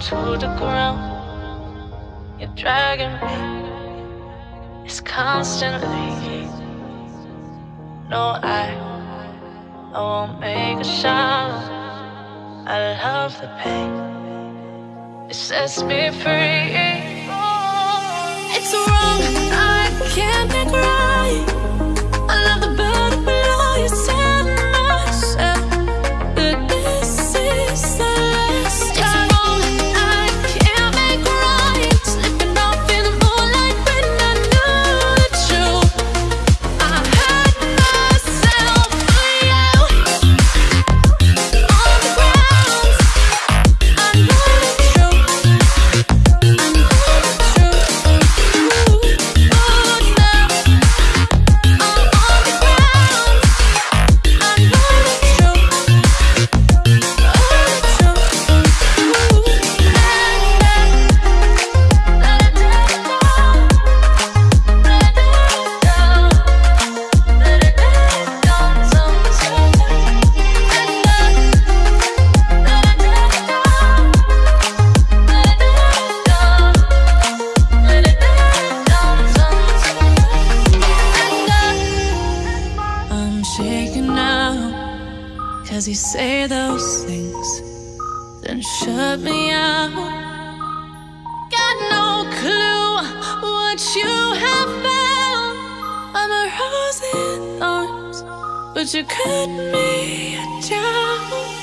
down to the ground. You're dragging me. It's constantly. No, I, I won't make a sound. I love the pain. It sets me free. It's wrong. Cause you say those things, then shut me out. Got no clue what you have found. I'm a rose in thorns, but you cut me down.